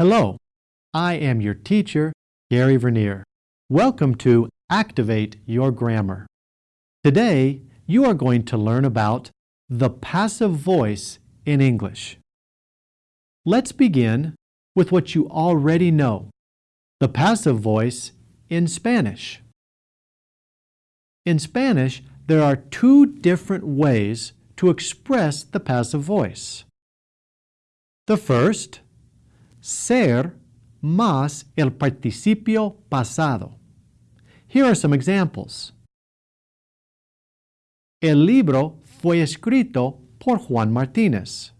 Hello, I am your teacher, Gary Vernier. Welcome to Activate Your Grammar. Today, you are going to learn about the passive voice in English. Let's begin with what you already know, the passive voice in Spanish. In Spanish, there are two different ways to express the passive voice. The first ser más el participio pasado. Here are some examples. El libro fue escrito por Juan Martínez.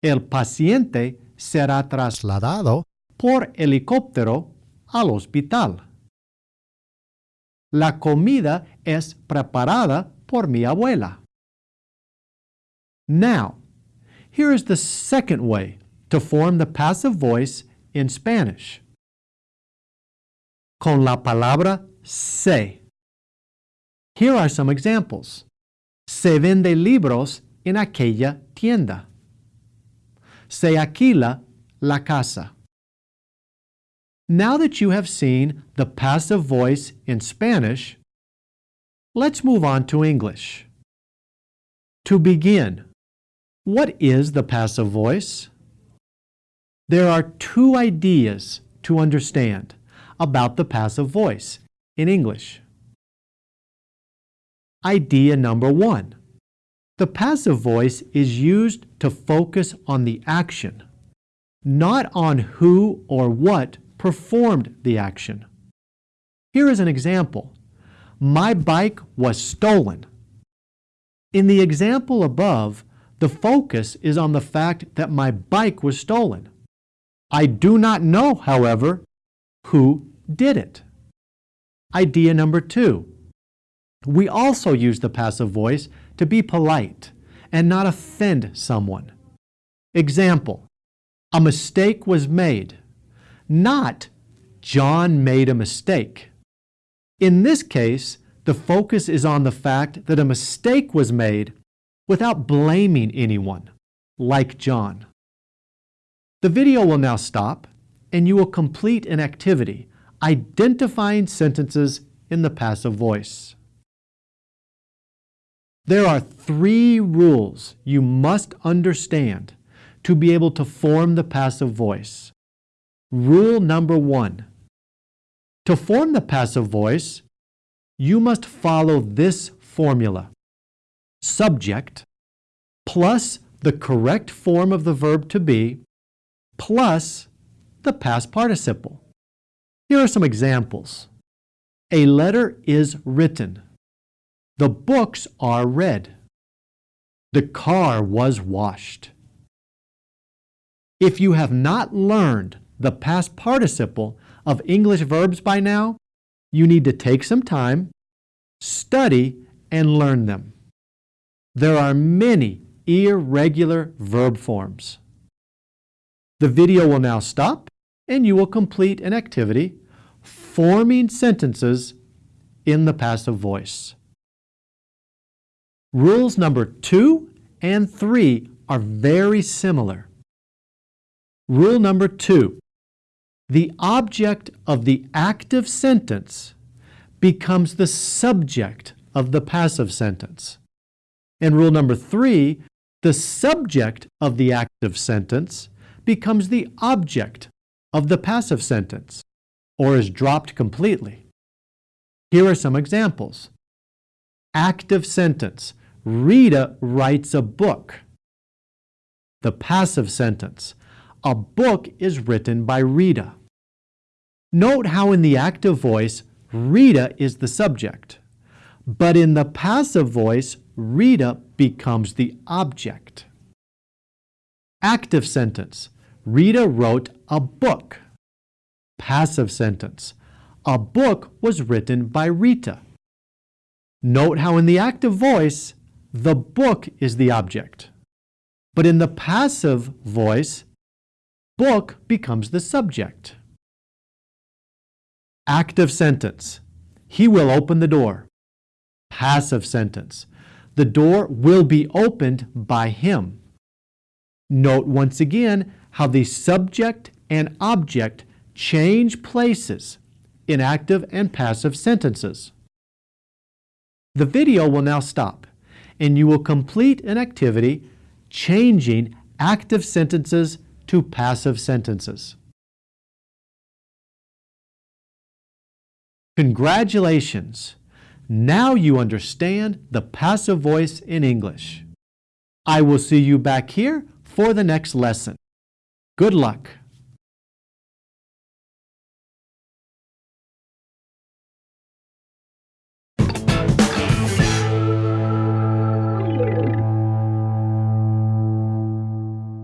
El paciente será trasladado por helicóptero al hospital. La comida es preparada por mi abuela. Now, here is the second way to form the passive voice in Spanish. Con la palabra se. Here are some examples. Se vende libros en aquella tienda. Se alquila la casa. Now that you have seen the passive voice in Spanish, let's move on to English. To begin, what is the passive voice? There are two ideas to understand about the passive voice in English. Idea number one. The passive voice is used to focus on the action, not on who or what performed the action. Here is an example. My bike was stolen. In the example above, the focus is on the fact that my bike was stolen. I do not know, however, who did it. Idea number two. We also use the passive voice to be polite and not offend someone. Example, a mistake was made, not John made a mistake. In this case, the focus is on the fact that a mistake was made without blaming anyone, like John. The video will now stop and you will complete an activity identifying sentences in the passive voice. There are three rules you must understand to be able to form the passive voice. Rule number one. To form the passive voice, you must follow this formula. Subject plus the correct form of the verb to be plus the past participle. Here are some examples. A letter is written. The books are read. The car was washed. If you have not learned the past participle of English verbs by now, you need to take some time, study, and learn them. There are many irregular verb forms. The video will now stop and you will complete an activity forming sentences in the passive voice. Rules number two and three are very similar. Rule number two, the object of the active sentence becomes the subject of the passive sentence. And rule number three, the subject of the active sentence becomes the object of the passive sentence or is dropped completely. Here are some examples. Active sentence. Rita writes a book. The passive sentence. A book is written by Rita. Note how in the active voice, Rita is the subject. But in the passive voice, Rita becomes the object. Active sentence. Rita wrote a book. Passive sentence. A book was written by Rita. Note how in the active voice, the book is the object. But in the passive voice, book becomes the subject. Active sentence. He will open the door. Passive sentence. The door will be opened by him. Note once again how the subject and object change places in active and passive sentences. The video will now stop, and you will complete an activity changing active sentences to passive sentences. Congratulations! Now you understand the passive voice in English. I will see you back here for the next lesson. Good luck!